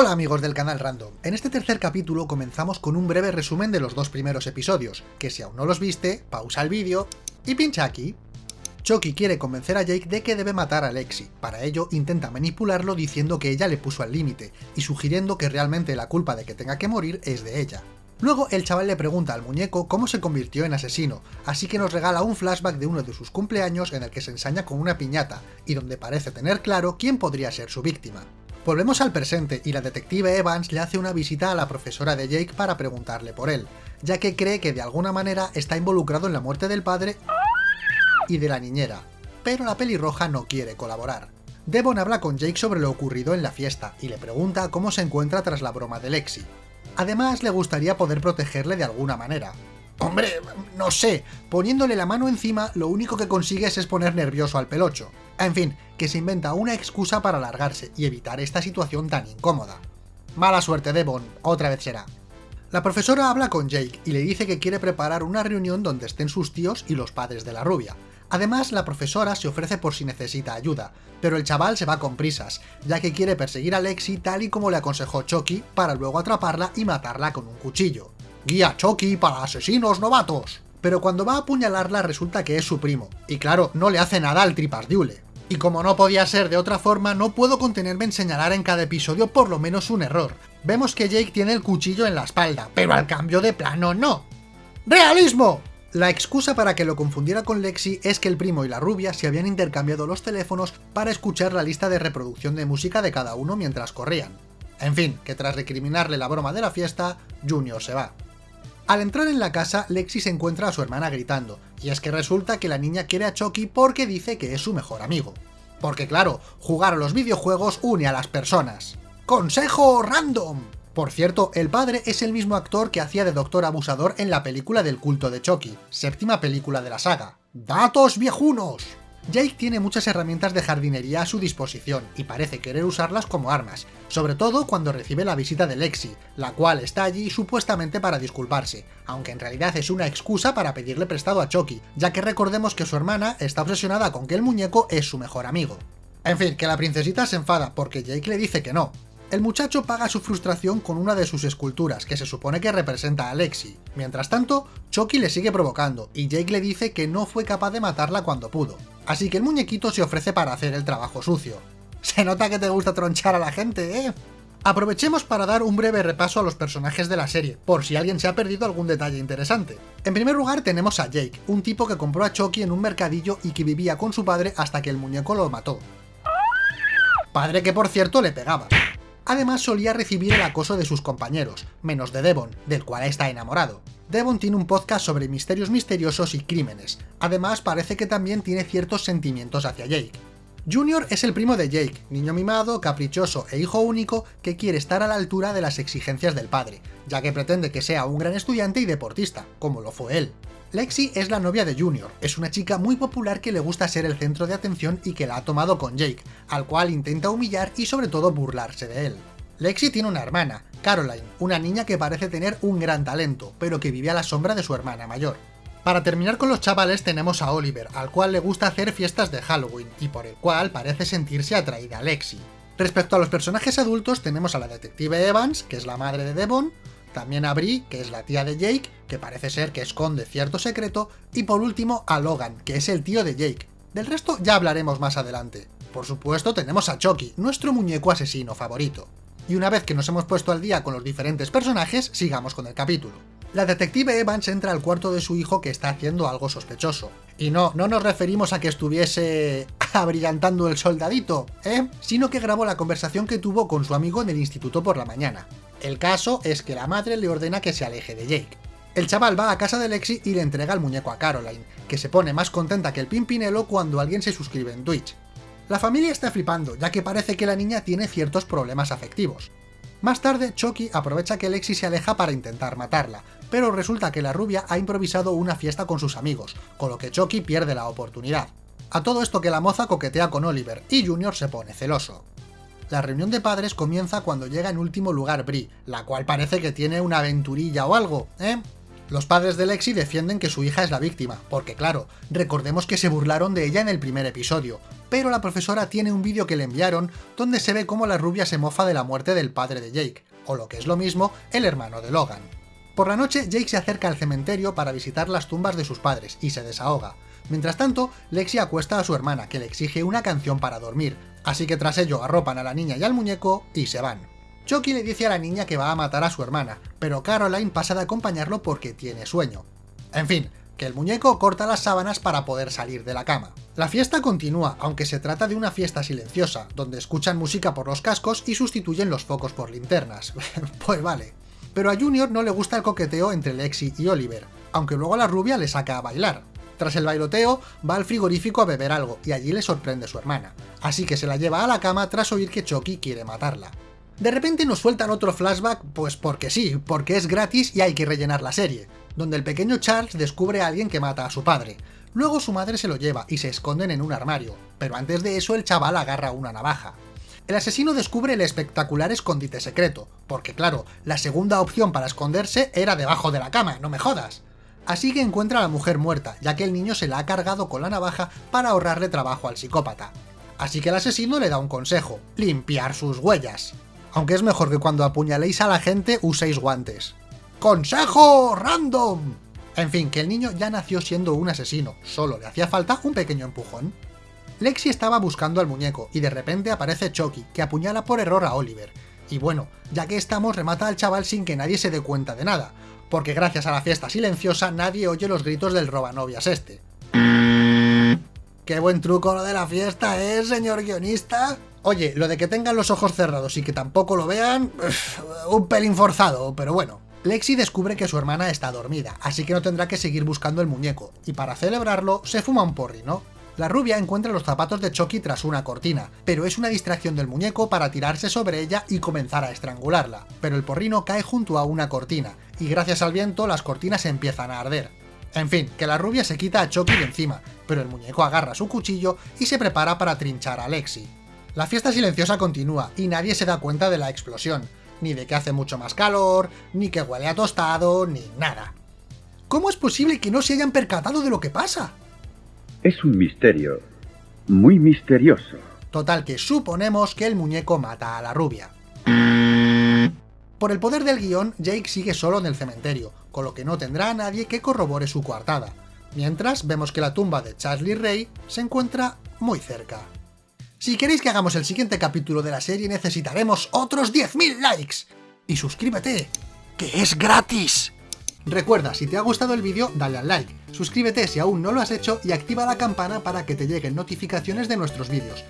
Hola amigos del canal Random, en este tercer capítulo comenzamos con un breve resumen de los dos primeros episodios, que si aún no los viste, pausa el vídeo y pincha aquí. Chucky quiere convencer a Jake de que debe matar a Lexi, para ello intenta manipularlo diciendo que ella le puso al límite, y sugiriendo que realmente la culpa de que tenga que morir es de ella. Luego el chaval le pregunta al muñeco cómo se convirtió en asesino, así que nos regala un flashback de uno de sus cumpleaños en el que se ensaña con una piñata, y donde parece tener claro quién podría ser su víctima. Volvemos al presente y la detective Evans le hace una visita a la profesora de Jake para preguntarle por él, ya que cree que de alguna manera está involucrado en la muerte del padre y de la niñera, pero la pelirroja no quiere colaborar. Devon habla con Jake sobre lo ocurrido en la fiesta y le pregunta cómo se encuentra tras la broma de Lexi. Además, le gustaría poder protegerle de alguna manera. Hombre, no sé, poniéndole la mano encima lo único que consigues es poner nervioso al pelocho. En fin, que se inventa una excusa para alargarse y evitar esta situación tan incómoda. Mala suerte, Devon, otra vez será. La profesora habla con Jake y le dice que quiere preparar una reunión donde estén sus tíos y los padres de la rubia. Además, la profesora se ofrece por si necesita ayuda, pero el chaval se va con prisas, ya que quiere perseguir a Lexi tal y como le aconsejó Chucky para luego atraparla y matarla con un cuchillo. Guía Chucky para asesinos novatos. Pero cuando va a apuñalarla resulta que es su primo, y claro, no le hace nada al tripas diule. Y como no podía ser de otra forma, no puedo contenerme en señalar en cada episodio por lo menos un error. Vemos que Jake tiene el cuchillo en la espalda, pero al cambio de plano no. ¡Realismo! La excusa para que lo confundiera con Lexi es que el primo y la rubia se habían intercambiado los teléfonos para escuchar la lista de reproducción de música de cada uno mientras corrían. En fin, que tras recriminarle la broma de la fiesta, Junior se va. Al entrar en la casa, Lexi se encuentra a su hermana gritando, y es que resulta que la niña quiere a Chucky porque dice que es su mejor amigo. Porque claro, jugar a los videojuegos une a las personas. ¡Consejo random! Por cierto, el padre es el mismo actor que hacía de Doctor Abusador en la película del culto de Chucky, séptima película de la saga. ¡Datos viejunos! Jake tiene muchas herramientas de jardinería a su disposición y parece querer usarlas como armas, sobre todo cuando recibe la visita de Lexi, la cual está allí supuestamente para disculparse, aunque en realidad es una excusa para pedirle prestado a Chucky, ya que recordemos que su hermana está obsesionada con que el muñeco es su mejor amigo. En fin, que la princesita se enfada porque Jake le dice que no, el muchacho paga su frustración con una de sus esculturas, que se supone que representa a Lexi. Mientras tanto, Chucky le sigue provocando, y Jake le dice que no fue capaz de matarla cuando pudo. Así que el muñequito se ofrece para hacer el trabajo sucio. Se nota que te gusta tronchar a la gente, ¿eh? Aprovechemos para dar un breve repaso a los personajes de la serie, por si alguien se ha perdido algún detalle interesante. En primer lugar tenemos a Jake, un tipo que compró a Chucky en un mercadillo y que vivía con su padre hasta que el muñeco lo mató. Padre que por cierto le pegaba. Además solía recibir el acoso de sus compañeros, menos de Devon, del cual está enamorado. Devon tiene un podcast sobre misterios misteriosos y crímenes, además parece que también tiene ciertos sentimientos hacia Jake. Junior es el primo de Jake, niño mimado, caprichoso e hijo único que quiere estar a la altura de las exigencias del padre, ya que pretende que sea un gran estudiante y deportista, como lo fue él. Lexi es la novia de Junior, es una chica muy popular que le gusta ser el centro de atención y que la ha tomado con Jake, al cual intenta humillar y sobre todo burlarse de él. Lexi tiene una hermana, Caroline, una niña que parece tener un gran talento, pero que vive a la sombra de su hermana mayor. Para terminar con los chavales tenemos a Oliver, al cual le gusta hacer fiestas de Halloween, y por el cual parece sentirse atraída a Lexi. Respecto a los personajes adultos tenemos a la detective Evans, que es la madre de Devon, también a Brie, que es la tía de Jake, que parece ser que esconde cierto secreto, y por último a Logan, que es el tío de Jake. Del resto ya hablaremos más adelante. Por supuesto tenemos a Chucky, nuestro muñeco asesino favorito. Y una vez que nos hemos puesto al día con los diferentes personajes, sigamos con el capítulo. La detective Evans entra al cuarto de su hijo que está haciendo algo sospechoso. Y no, no nos referimos a que estuviese abrillantando el soldadito, ¿eh? Sino que grabó la conversación que tuvo con su amigo en el instituto por la mañana. El caso es que la madre le ordena que se aleje de Jake. El chaval va a casa de Lexi y le entrega el muñeco a Caroline, que se pone más contenta que el pimpinelo cuando alguien se suscribe en Twitch. La familia está flipando, ya que parece que la niña tiene ciertos problemas afectivos. Más tarde, Chucky aprovecha que Lexi se aleja para intentar matarla, pero resulta que la rubia ha improvisado una fiesta con sus amigos, con lo que Chucky pierde la oportunidad. A todo esto que la moza coquetea con Oliver, y Junior se pone celoso. La reunión de padres comienza cuando llega en último lugar Brie, la cual parece que tiene una aventurilla o algo, ¿eh? Los padres de Lexi defienden que su hija es la víctima, porque claro, recordemos que se burlaron de ella en el primer episodio, pero la profesora tiene un vídeo que le enviaron donde se ve cómo la rubia se mofa de la muerte del padre de Jake, o lo que es lo mismo, el hermano de Logan. Por la noche, Jake se acerca al cementerio para visitar las tumbas de sus padres y se desahoga. Mientras tanto, Lexi acuesta a su hermana, que le exige una canción para dormir, así que tras ello arropan a la niña y al muñeco y se van. Chucky le dice a la niña que va a matar a su hermana, pero Caroline pasa de acompañarlo porque tiene sueño. En fin, que el muñeco corta las sábanas para poder salir de la cama. La fiesta continúa, aunque se trata de una fiesta silenciosa, donde escuchan música por los cascos y sustituyen los focos por linternas. pues vale. Pero a Junior no le gusta el coqueteo entre Lexi y Oliver, aunque luego la rubia le saca a bailar. Tras el bailoteo, va al frigorífico a beber algo, y allí le sorprende su hermana, así que se la lleva a la cama tras oír que Chucky quiere matarla. De repente nos sueltan otro flashback, pues porque sí, porque es gratis y hay que rellenar la serie, donde el pequeño Charles descubre a alguien que mata a su padre. Luego su madre se lo lleva y se esconden en un armario, pero antes de eso el chaval agarra una navaja. El asesino descubre el espectacular escondite secreto, porque claro, la segunda opción para esconderse era debajo de la cama, no me jodas. Así que encuentra a la mujer muerta, ya que el niño se la ha cargado con la navaja para ahorrarle trabajo al psicópata. Así que el asesino le da un consejo, limpiar sus huellas aunque es mejor que cuando apuñaléis a la gente uséis guantes. ¡Consejo random! En fin, que el niño ya nació siendo un asesino, solo le hacía falta un pequeño empujón. Lexi estaba buscando al muñeco, y de repente aparece Chucky, que apuñala por error a Oliver. Y bueno, ya que estamos, remata al chaval sin que nadie se dé cuenta de nada, porque gracias a la fiesta silenciosa nadie oye los gritos del robanovias este. ¡Qué buen truco lo de la fiesta, eh, señor guionista! Oye, lo de que tengan los ojos cerrados y que tampoco lo vean, un pelín forzado, pero bueno. Lexi descubre que su hermana está dormida, así que no tendrá que seguir buscando el muñeco, y para celebrarlo, se fuma un porrino. La rubia encuentra los zapatos de Chucky tras una cortina, pero es una distracción del muñeco para tirarse sobre ella y comenzar a estrangularla. Pero el porrino cae junto a una cortina, y gracias al viento las cortinas empiezan a arder. En fin, que la rubia se quita a Chucky de encima, pero el muñeco agarra su cuchillo y se prepara para trinchar a Lexi. La fiesta silenciosa continúa y nadie se da cuenta de la explosión, ni de que hace mucho más calor, ni que huele a tostado, ni nada. ¿Cómo es posible que no se hayan percatado de lo que pasa? Es un misterio, muy misterioso. Total que suponemos que el muñeco mata a la rubia. Por el poder del guion, Jake sigue solo en el cementerio, con lo que no tendrá a nadie que corrobore su coartada. Mientras, vemos que la tumba de Charlie Ray se encuentra muy cerca. Si queréis que hagamos el siguiente capítulo de la serie necesitaremos otros 10.000 likes. Y suscríbete, que es gratis. Recuerda, si te ha gustado el vídeo, dale al like, suscríbete si aún no lo has hecho y activa la campana para que te lleguen notificaciones de nuestros vídeos.